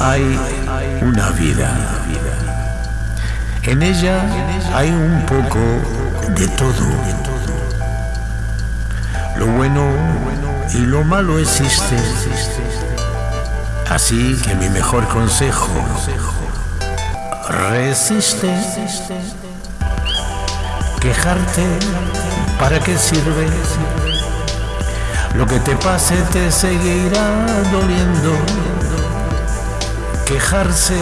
hay una vida. En ella hay un poco de todo. Lo bueno y lo malo existe. Así que mi mejor consejo, resiste. Quejarte, ¿para qué sirve? Lo que te pase te seguirá doliendo. Quejarse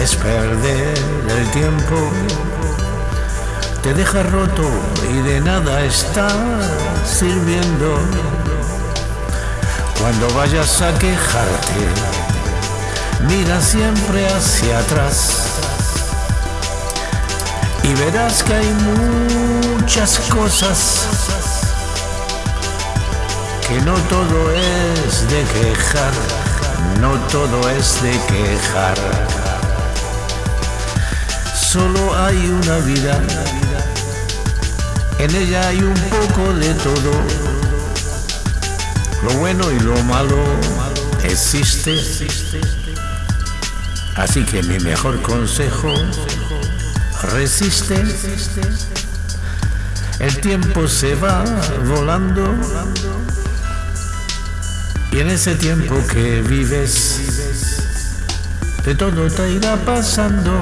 es perder el tiempo. Te deja roto y de nada está sirviendo. Cuando vayas a quejarte, mira siempre hacia atrás y verás que hay muchas cosas que no todo es de quejar, no todo es de quejar. Solo hay una vida, en ella hay un poco de todo. Lo bueno y lo malo existe. Así que mi mejor consejo, resiste. El tiempo se va volando y en ese tiempo que vives, de todo te irá pasando,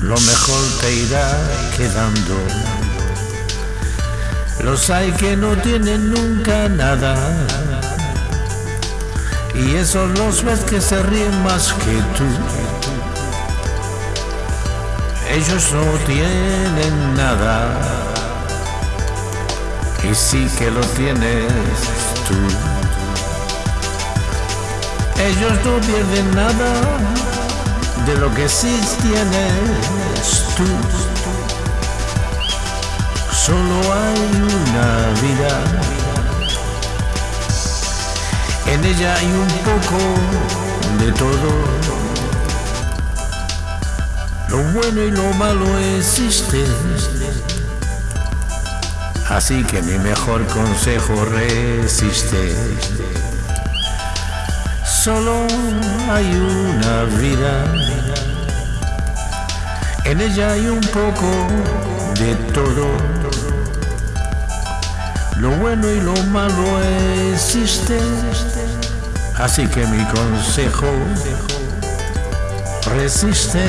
lo mejor te irá quedando. Los hay que no tienen nunca nada, y esos los ves que se ríen más que tú. Ellos no tienen nada, y sí que lo tienes tú. Ellos no pierden nada de lo que sí tienes tú. Solo hay una vida. En ella hay un poco de todo. Lo bueno y lo malo existe. Así que mi mejor consejo resiste. Solo hay una vida. En ella hay un poco de todo. Lo bueno y lo malo existe. Así que mi consejo resiste.